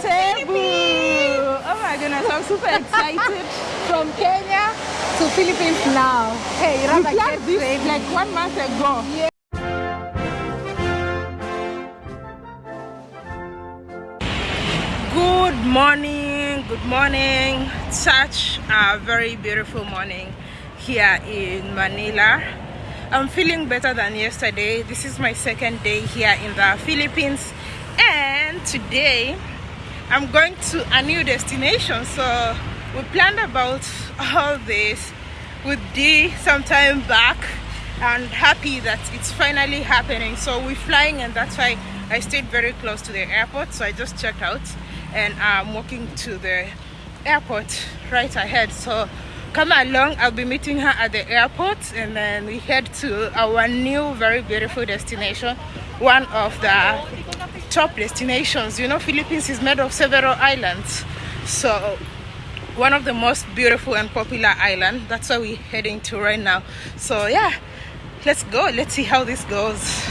Cebu. Oh my goodness, I'm super excited. From Kenya to Philippines now. Hey, you planned this like one month ago. Yeah. Good morning, good morning. Such a very beautiful morning here in Manila. I'm feeling better than yesterday. This is my second day here in the Philippines and today I'm going to a new destination so we planned about all this. With D sometime back and happy that it's finally happening. So we're flying and that's why I stayed very close to the airport. So I just checked out and I'm walking to the airport right ahead. So come along I'll be meeting her at the airport and then we head to our new very beautiful destination one of the top destinations. You know philippines is made of several islands so one of the most beautiful and popular island. That's where we're heading to right now. So yeah let's go. Let's see how this goes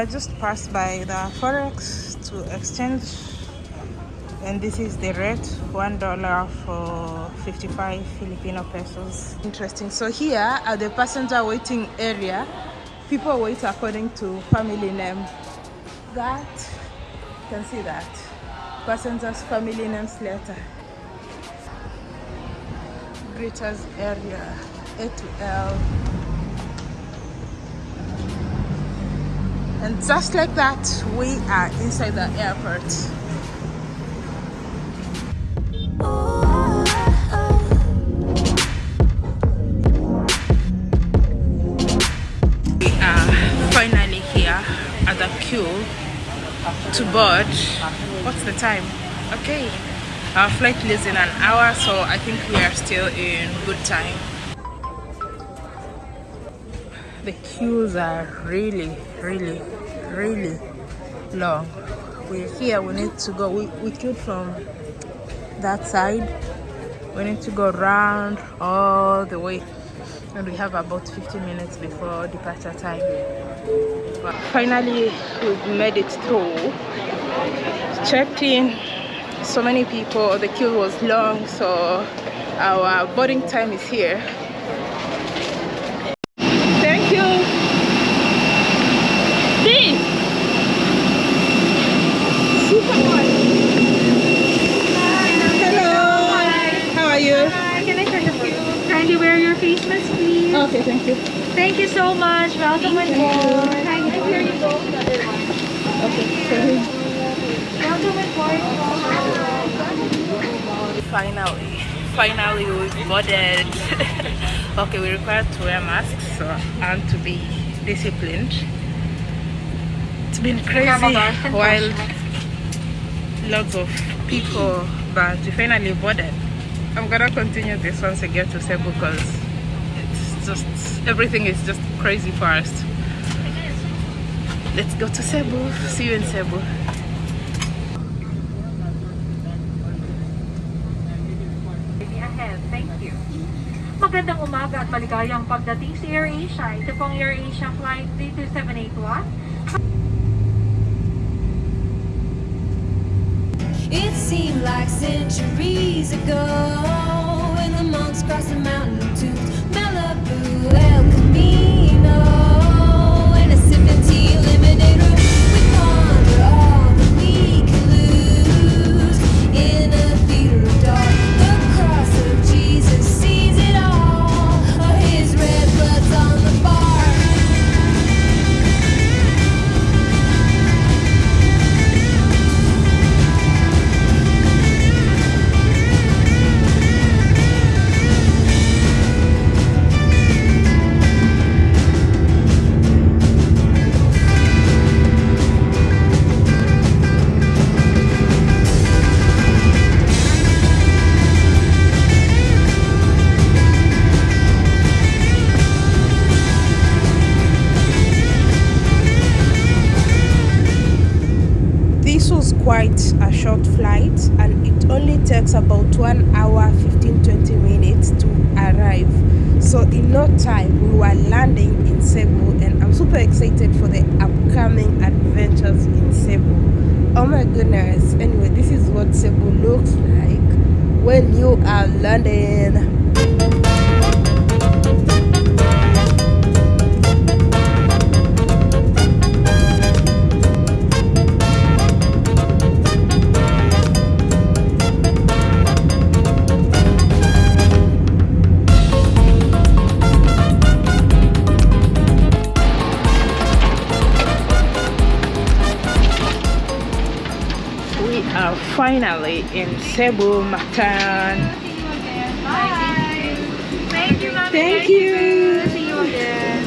i just passed by the forex to exchange and this is the rate one dollar for 55 filipino pesos. Interesting. So here at the passenger waiting area. People wait according to family name. That you can see that. Passengers family names letter greeters area a to l and just like that we are inside the airport. We are finally here at the queue to board. What's the time? Okay. Our flight leaves in an hour so i think we are still in good time. The queues are really really really long. We're here we need to go we, we queued from that side. We need to go around all the way. And we have about 15 minutes before departure time. Finally we've made it through. Checked in. So many people. The queue was long so our boarding time is here Okay, thank you. Thank you so on board. Here you go. Okay, Welcome on board. Finally, finally we boarded. okay, we require to wear masks so, and to be disciplined. It's been crazy while lots of people, but we finally boarded. I'm gonna continue this once I get to Cebu because it's just everything is just crazy fast. Let's go to Cebu. See you in Cebu. Magandang umaga at maligayang pagdating sa AirAsia. Ito pong AirAsia Flight 32781. It seemed like centuries ago when the monks crossed the mountain to quite no time we were landing in cebu and i'm super excited for the upcoming adventures in cebu. Oh my goodness. Anyway this is what cebu looks like when you are landing in Cebu, Mactan. Thank you, Mommy. Thank you. See you again.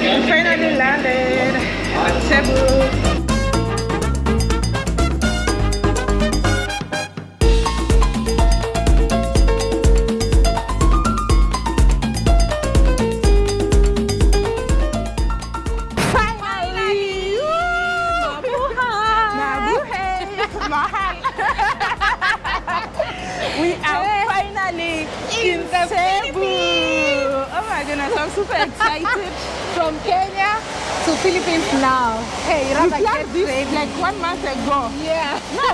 We Finally landed at Cebu.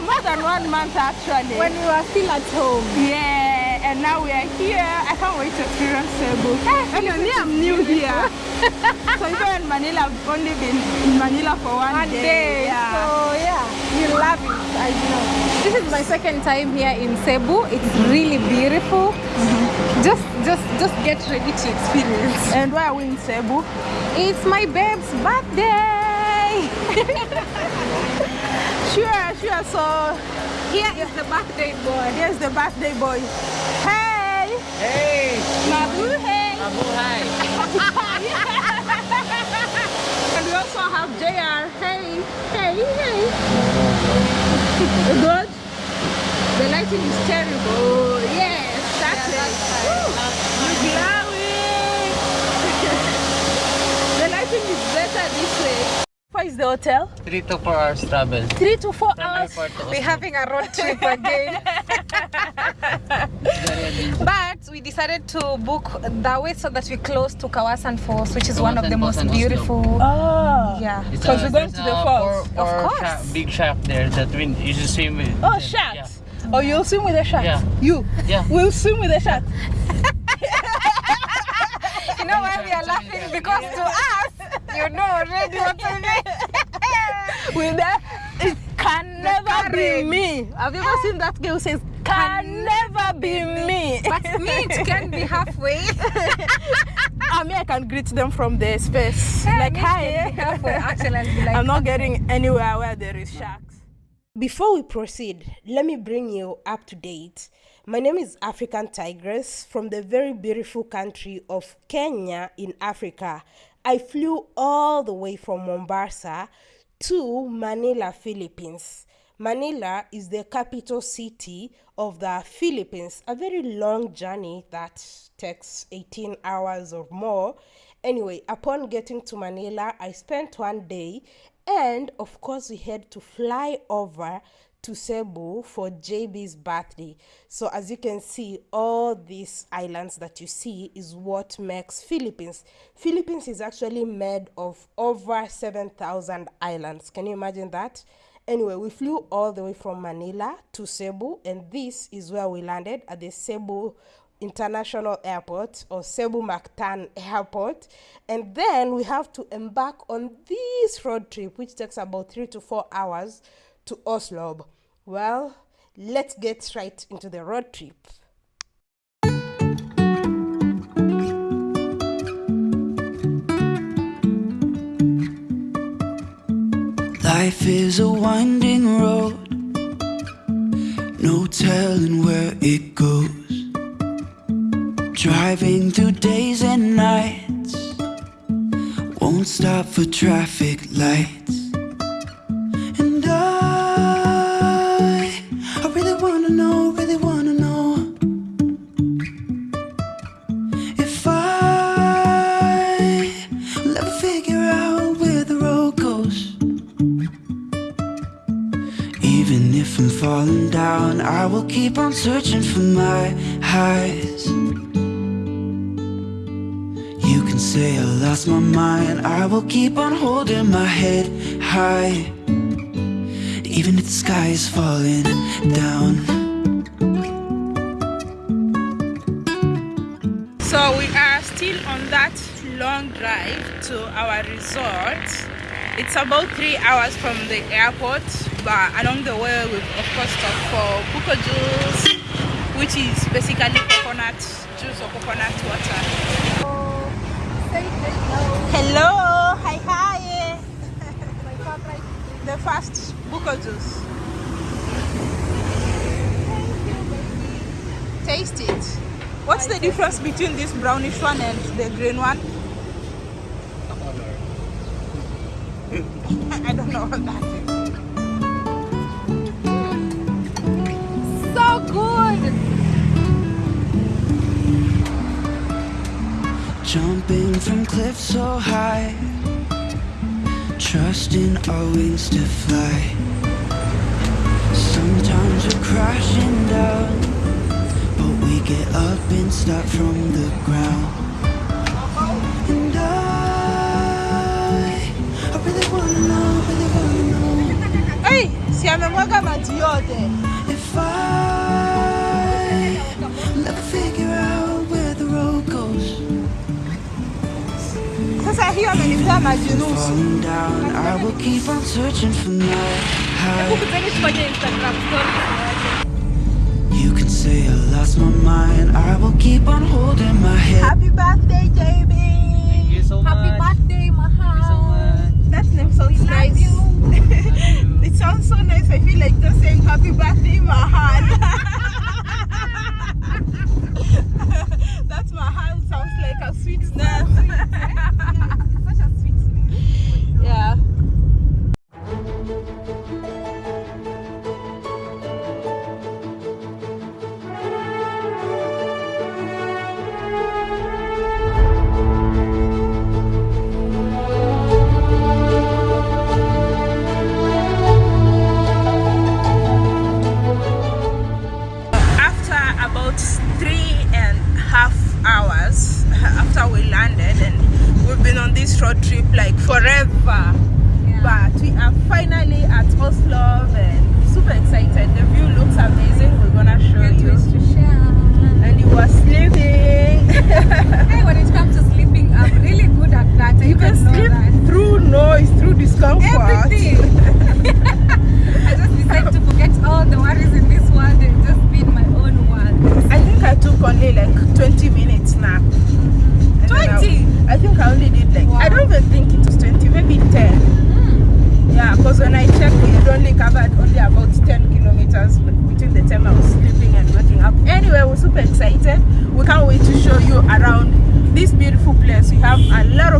More than one month actually. When we were still at home. Yeah, and now we are here. I can't wait to experience Cebu. Hey, I'm new here. so even in Manila, I've only been in Manila for one, one day. day. Yeah. So yeah, you love it. I know. This is my second time here in Cebu. It's really beautiful. Mm -hmm. Just just just get ready to experience. And why are we in Cebu? It's my babe's birthday. sure, sure. So here is the birthday boy. Here's the birthday boy. Hey. Hey. Mabuhay. Mabuhay. and we also have JR. Hey. Hey. Hey. Good. The lighting is terrible. Yes, that's yeah, it. That's glowing. the lighting is better this way. Where is the hotel? Three to four hours travel. Three to four From hours. We're having a road trip again. but we decided to book the way so that we're close to Kawasan Falls, which is Kawasan one of the most beautiful. Oh, yeah. Because we're going to the falls. Four, four of course. Shark, big shark there that we you just swim with. Oh, sharks. Yeah. Oh, you'll swim with the sharks? Yeah. You? Yeah. We'll swim with the sharks. you know why we are laughing? Because to us, you know already what I mean. with that, it can never be me. Have you ever seen that girl says, can never be me. But me, it can be halfway. Ah, I mean, I can greet them from the space. Yeah, like, hi. Halfway. Actually, I'll be like, I'm not getting anywhere where there is sharks. Before we proceed, let me bring you up to date. My name is African Tigress from the very beautiful country of Kenya in Africa. I flew all the way from Mombasa to Manila, Philippines. Manila is the capital city of the Philippines, a very long journey that takes 18 hours or more. Anyway, upon getting to Manila, I spent one day and of course, we had to fly over to Cebu for JB's birthday. So as you can see, all these islands that you see is what makes Philippines. Philippines is actually made of over 7,000 islands. Can you imagine that? Anyway, we flew all the way from Manila to Cebu, and this is where we landed at the Cebu International Airport or Cebu Mactan Airport. And then we have to embark on this road trip, which takes about three to four hours to Oslob. Well, let's get right into the road trip. Life is a winding road, no telling where it goes. Driving through days and nights Won't stop for traffic lights searching for my highs. You can say I lost my mind, I will keep on holding my head high. Even if the sky is falling down. So we are still on that long drive to our resort. It's about three hours from the airport, but along the way we've of course stopped for buko juice, which is basically coconut juice or coconut water. Hello, hi hi. the first buko juice. Taste it. What's the difference between this brownish one and the green one? I don't know what that is. Jumping from cliffs so high, trusting our wings to fly. Sometimes we're crashing down, but we get up and start from the ground. And I, I really wanna know, really wanna know Hey, si amemwaga maji searching for my high. You can say I lost my mind, I will keep on holding my head. Happy birthday, JB. Thank you so Happy much. birthday, Mahal. That name sounds nice. it sounds so nice. I feel like just saying happy birthday, Mahal. That's Mahal sounds like a sweet name. Such a sweet name. Yeah.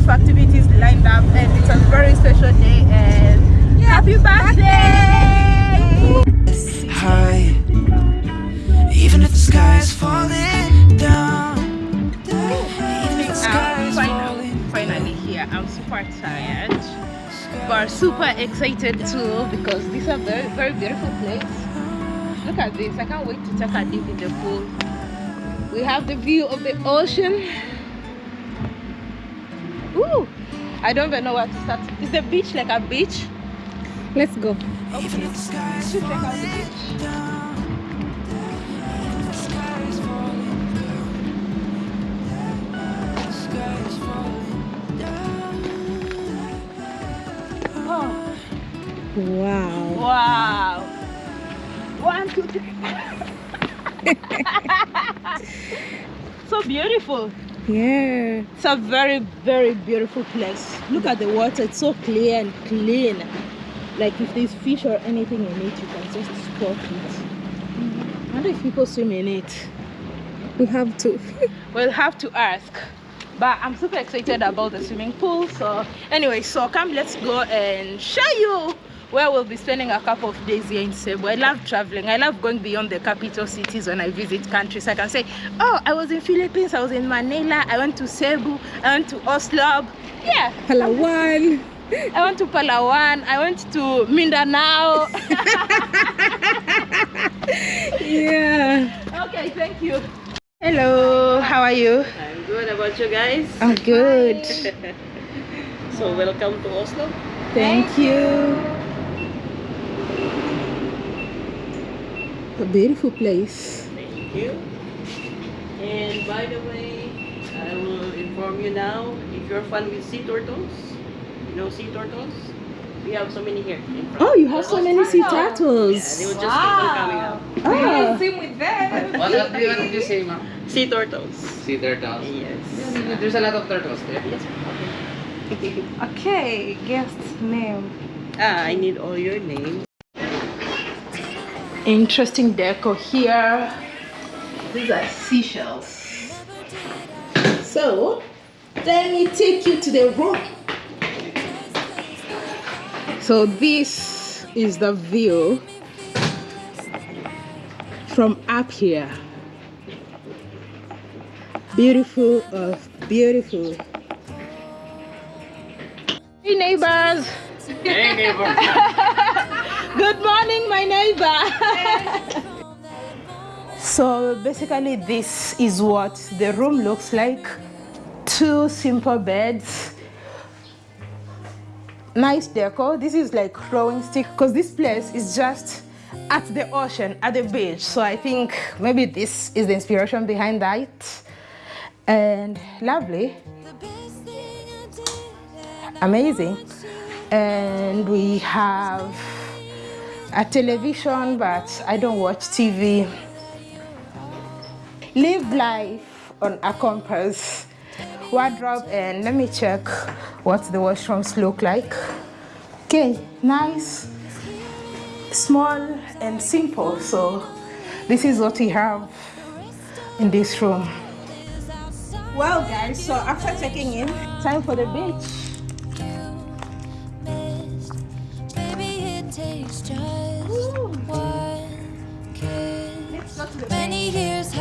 Of activities lined up, and it's a very special day. And happy birthday! high. Even if the sky is falling down. Even if the sky Um, finally, finally here. I'm super tired, but super excited too because this is a very, very beautiful place. Look at this. I can't wait to take a dip in the pool. We have the view of the ocean. Ooh, I don't even know where to start. Is the beach like a beach? Let's go. Even if the sky is Should check out the beach. down. Even if the sky is falling down. The sky is falling down. Oh, Wow. wow. One, two, three. so beautiful. Yeah. It's a very, very beautiful place. Look at the water, it's so clear and clean. Like if there's fish or anything in it, you can just spot it. Mm-hmm. I wonder if people swim in it. We have to. We'll have to ask. But I'm super excited about the swimming pool. So anyway, so come let's go and show you where we'll be spending a couple of days here in Cebu. I love traveling. I love going beyond the capital cities when I visit countries. I can say, oh, I was in Philippines, I was in Manila, I went to Cebu, I went to Oslob. Yeah, Palawan. I went to Palawan, I went to Mindanao. yeah. Okay, thank you. Hello, how are you? I'm good. How about you guys? I'm good. So welcome to Oslob. Thank you. A beautiful place. Thank you. And by the way, I will inform you now, if you're fun with sea turtles, you know sea turtles? We have so many here. Oh, you have so many sea Yeah, they turtles. will just keep on coming out. Oh, Swim with them. What, what, do you, what did you say, ma'am? Sea turtles. Sea turtles. Yes. There's a lot of turtles there. Yes. Okay. okay. Guest name. ah, I need all your names. Interesting decor here. These are seashells. So, let me take you to the room. So this is the view from up here. Beautiful of beautiful. Hey neighbors. Hey, neighbor. Good morning, my neighbor. so basically, this is what the room looks like. Two simple beds. Nice decor. This is like throwing stick because this place is just at the ocean, at the beach. So I think maybe this is the inspiration behind that. And lovely amazing and we have a television but i don't watch tv live life on a compass wardrobe and let me check what the washrooms look like. Okay nice small and simple. So this is what we have in this room. Well guys so after checking in time for the beach Many years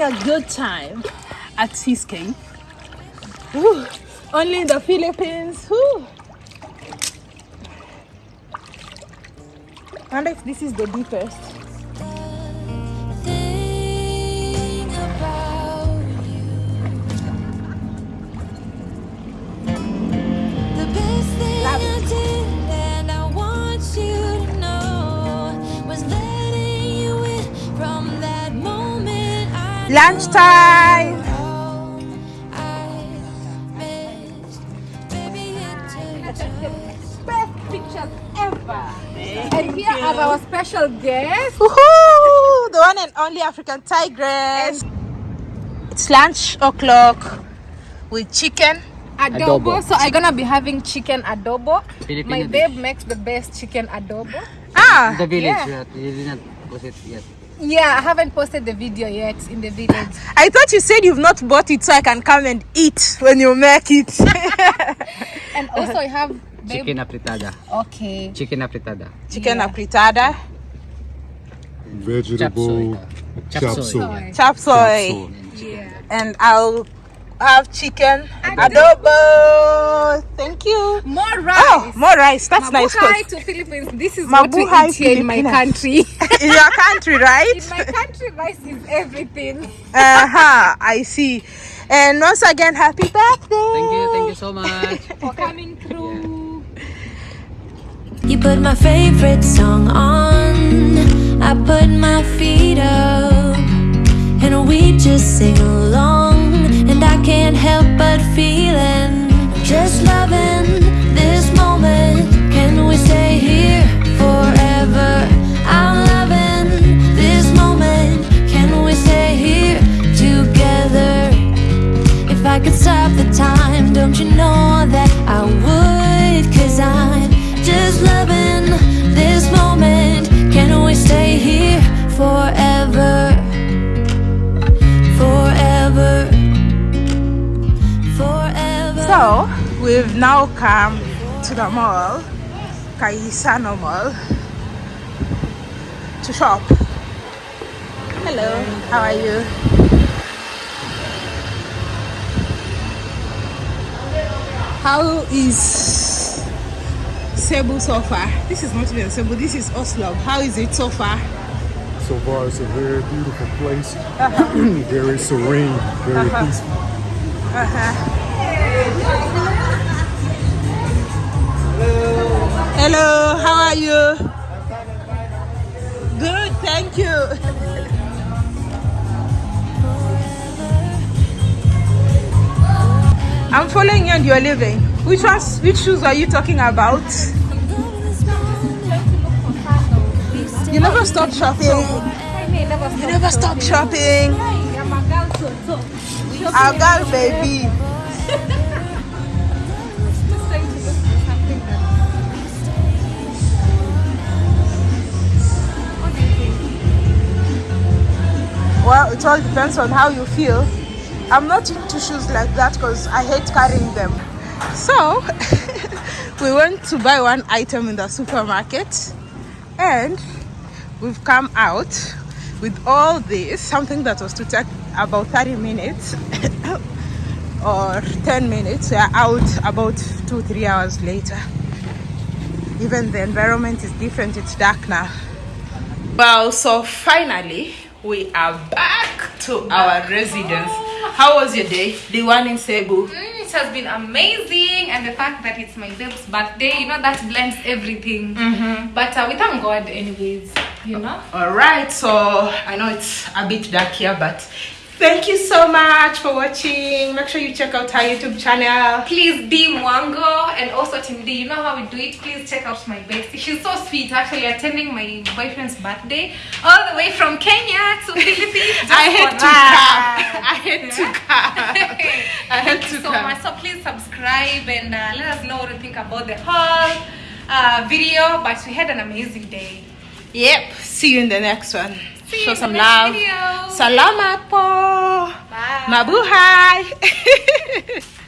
having a good time at Seascape. Only in the Philippines. Wonder if this is the deepest. Lunchtime. all I missed. Maybe it took just Best pictures ever. and here are our special guests. Woohoo! The one and only African tigress. It's lunch o'clock with chicken. Adobo. Adobo. So I'm gonna be having chicken adobo. Filipino My dish. babe makes the best chicken adobo. Ah, The village, Yeah. yeah. you did not post it yet. Yeah, I haven't posted the video yet in the village. I thought you said you've not bought it so I can come and eat when you make it. And also I have babe. Chicken afritada. Okay. Chicken afritada. chicken Yeah. afritada, vegetable Chop chop suey. suey. chop soy, Yeah. and I'll have chicken adobo. Thank you. More oh, rice. Oh, more rice. That's nice. Mabuhay 'cause to Philippines. This is what we eat here in my country. In your country, right? in my country, rice is everything. Uh-huh. I see. And once again, happy birthday. Thank you, thank you so much. For coming through. You put my favorite song on. I put my feet up. And we just sing along. And I can't help but feeling. Just loving this moment. Can we stay come to the mall, Gaisano Mall, to shop. Hello, how are you? How is Cebu so far? This is not even Cebu, this is Oslob. How is it so far? So far, it's a very beautiful place. Uh-huh. very serene, very uh-huh. peaceful. Uh-huh. Hello, how are you? Good, thank you. I'm following you and you're leaving. Which ones, which shoes are you talking about? You never stop shopping. You never stop shopping. Our girl baby. It all depends on how you feel. I'm not into shoes like that because I hate carrying them. So, we went to buy one item in the supermarket and we've come out with all this, something that was to take about 30 minutes or 10 minutes. We are out about two, three hours later. Even the environment is different, it's dark now. Well, so finally, we are back to our residence. How was your day? The one in Cebu. Mm, it has been amazing, and the fact that it's my babe's birthday, you know, that blends everything. But uh, we thank God, anyways. You know. All right, so I know it's a bit dark here, but thank you so much for watching. Make sure you check out our YouTube channel. Please D Mwango and also Team D. You know how we do it. Please check out my bestie. She's so sweet. Actually, attending my boyfriend's birthday all the way from Kenya to Philippines. I had to come. I had to come. I had to so come. much. So please subscribe and uh, let us know what you think about the whole uh, video. But we had an amazing day. Yep. See you in the next one. See Show some love. video. Salamat po. Bye. Mabuhay.